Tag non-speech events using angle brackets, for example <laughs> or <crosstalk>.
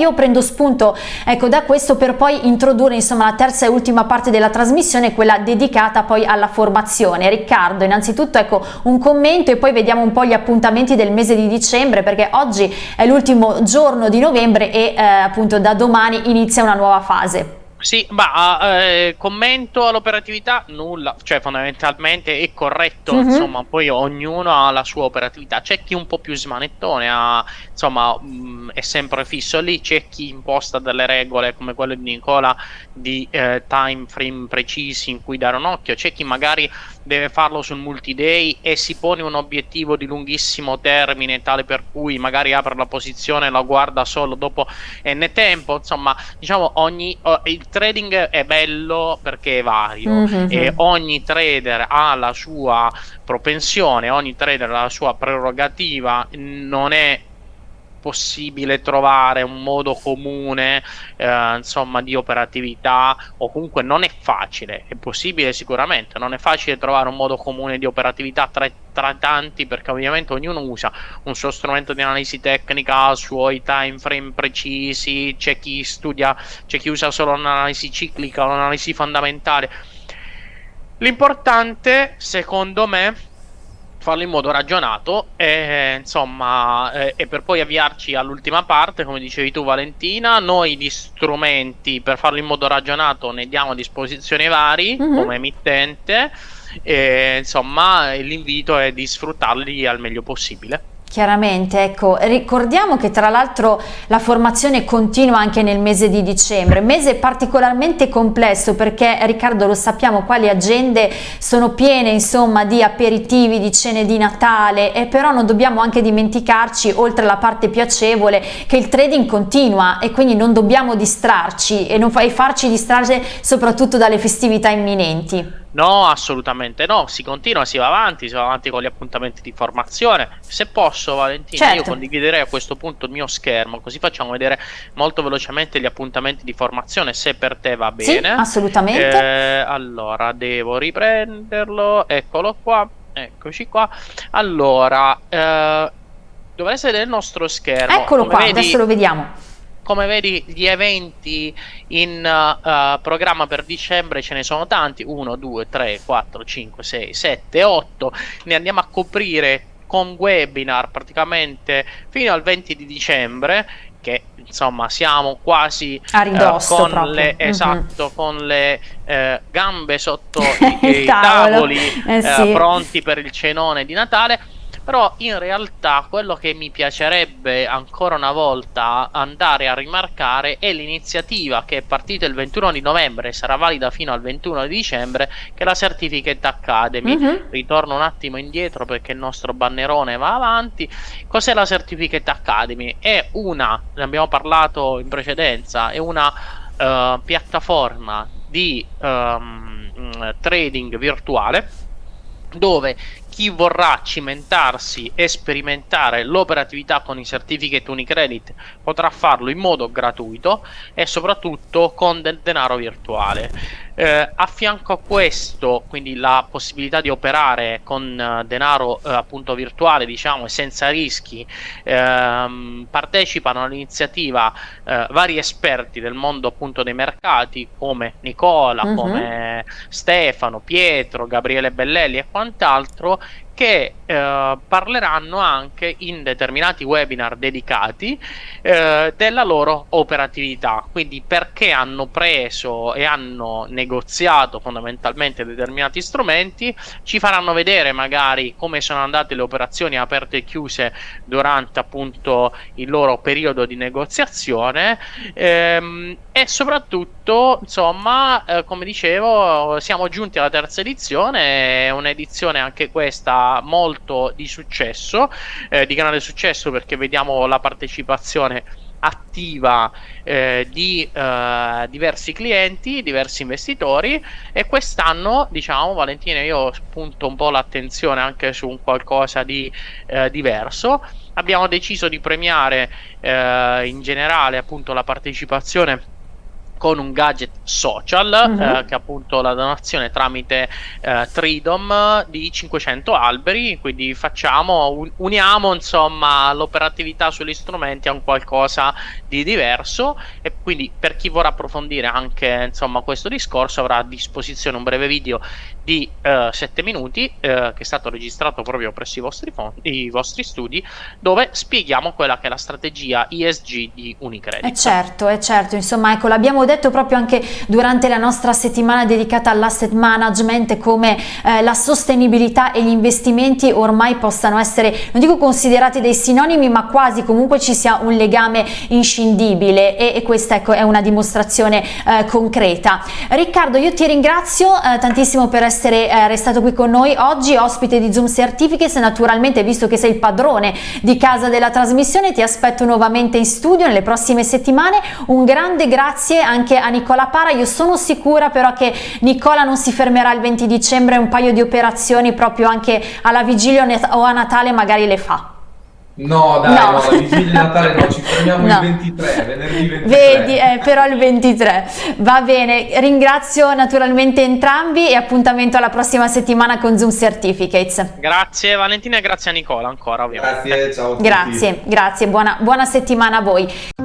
io prendo spunto ecco, da questo per poi introdurre insomma la terza e ultima parte della trasmissione, quella dedicata poi alla formazione. Riccardo, innanzitutto ecco un commento e poi vediamo un po' gli appuntamenti del mese di dicembre perché oggi è l'ultimo giorno di novembre e eh, appunto da domani inizia una nuova fase. Sì, ma eh, commento all'operatività? Nulla, cioè fondamentalmente è corretto, mm-hmm. insomma, poi ognuno ha la sua operatività, c'è chi un po' più smanettone, ha, insomma, mh, mm, è sempre fisso lì, c'è chi imposta delle regole come quelle di Nicola di eh, time frame precisi in cui dare un occhio, c'è chi magari deve farlo sul multi-day e si pone un obiettivo di lunghissimo termine tale per cui magari apre la posizione e la guarda solo dopo n tempo, insomma, diciamo ogni... Oh, il trading è bello perché è vario mm-hmm. e ogni trader ha la sua propensione, ogni trader ha la sua prerogativa, non è possibile trovare un modo comune eh, insomma di operatività o comunque non è facile è possibile sicuramente non è facile trovare un modo comune di operatività tra, tra tanti perché ovviamente ognuno usa un suo strumento di analisi tecnica suoi time frame precisi c'è chi studia c'è chi usa solo un'analisi ciclica un'analisi fondamentale. L'importante secondo me farlo in modo ragionato e insomma eh, e per poi avviarci all'ultima parte come dicevi tu Valentina noi di strumenti per farlo in modo ragionato ne diamo a disposizione vari mm-hmm. come emittente e insomma l'invito è di sfruttarli al meglio possibile Chiaramente, ecco, ricordiamo che tra l'altro la formazione continua anche nel mese di dicembre, mese particolarmente complesso perché Riccardo lo sappiamo qua le agende sono piene insomma di aperitivi, di cene di Natale e però non dobbiamo anche dimenticarci oltre alla parte piacevole che il trading continua e quindi non dobbiamo distrarci e non farci distrarre soprattutto dalle festività imminenti. No, assolutamente no, si continua, si va avanti, si va avanti con gli appuntamenti di formazione. Se posso, Valentina, certo. io condividerei a questo punto il mio schermo, così facciamo vedere molto velocemente gli appuntamenti di formazione, se per te va bene. Sì, assolutamente. Eh, allora, devo riprenderlo, eccolo qua, eccoci qua. Allora, eh, dovreste vedere il nostro schermo. Eccolo Come qua, vedi, adesso lo vediamo come vedi gli eventi in uh, programma per dicembre ce ne sono tanti. 1 2 3 4 5 6 7 8 ne andiamo a coprire con webinar praticamente fino al 20 di dicembre che insomma siamo quasi a ridosso uh, con le, mm-hmm. esatto, con le uh, gambe sotto i, <laughs> i tavoli eh, sì. pronti per il cenone di Natale però in realtà quello che mi piacerebbe ancora una volta andare a rimarcare è l'iniziativa che è partita il 21 di novembre e sarà valida fino al 21 di dicembre, che è la Certificate Academy. Mm-hmm. Ritorno un attimo indietro perché il nostro bannerone va avanti. Cos'è la Certificate Academy? È una, ne abbiamo parlato in precedenza, è una uh, piattaforma di um, trading virtuale dove chi vorrà cimentarsi e sperimentare l'operatività con i certificate Unicredit potrà farlo in modo gratuito e soprattutto con del denaro virtuale. Eh, a fianco a questo, quindi la possibilità di operare con uh, denaro uh, appunto virtuale, diciamo, e senza rischi, ehm, partecipano all'iniziativa uh, vari esperti del mondo appunto dei mercati come Nicola, uh-huh. come Stefano, Pietro, Gabriele Bellelli e quant'altro che eh, parleranno anche in determinati webinar dedicati eh, della loro operatività, quindi perché hanno preso e hanno negoziato fondamentalmente determinati strumenti, ci faranno vedere magari come sono andate le operazioni aperte e chiuse durante appunto il loro periodo di negoziazione. Ehm, e soprattutto insomma eh, come dicevo siamo giunti alla terza edizione, è un'edizione anche questa molto di successo, eh, di grande successo perché vediamo la partecipazione attiva eh, di eh, diversi clienti, diversi investitori e quest'anno diciamo Valentina io spunto un po' l'attenzione anche su un qualcosa di eh, diverso. Abbiamo deciso di premiare eh, in generale appunto la partecipazione con un gadget social mm -hmm. eh, che è appunto la donazione tramite eh, Tridom di 500 alberi quindi facciamo un, uniamo insomma l'operatività sugli strumenti a un qualcosa di diverso e quindi per chi vorrà approfondire anche insomma questo discorso avrà a disposizione un breve video di eh, 7 minuti eh, che è stato registrato proprio presso i vostri, i vostri studi dove spieghiamo quella che è la strategia ESG di Unicredit. Eh certo, è certo, insomma ecco l'abbiamo detto proprio anche durante la nostra settimana dedicata all'asset management come eh, la sostenibilità e gli investimenti ormai possano essere, non dico considerati dei sinonimi, ma quasi comunque ci sia un legame inscindibile. E, e questa ecco, è una dimostrazione eh, concreta. Riccardo, io ti ringrazio eh, tantissimo per essere eh, restato qui con noi oggi, ospite di Zoom Certificates, naturalmente visto che sei il padrone di casa della trasmissione ti aspetto nuovamente in studio nelle prossime settimane, un grande grazie anche a Nicola Para, io sono sicura però che Nicola non si fermerà il 20 dicembre, un paio di operazioni proprio anche alla vigilia o a Natale magari le fa. No, dai, no, no la vigilia di Natale no, ci fermiamo no. il 23, venerdì 23. Vedi, eh, però il 23. Va bene, ringrazio naturalmente entrambi e appuntamento alla prossima settimana con Zoom Certificates. Grazie Valentina e grazie a Nicola ancora ovviamente. Grazie, ciao a tutti. Grazie, grazie, buona, buona settimana a voi.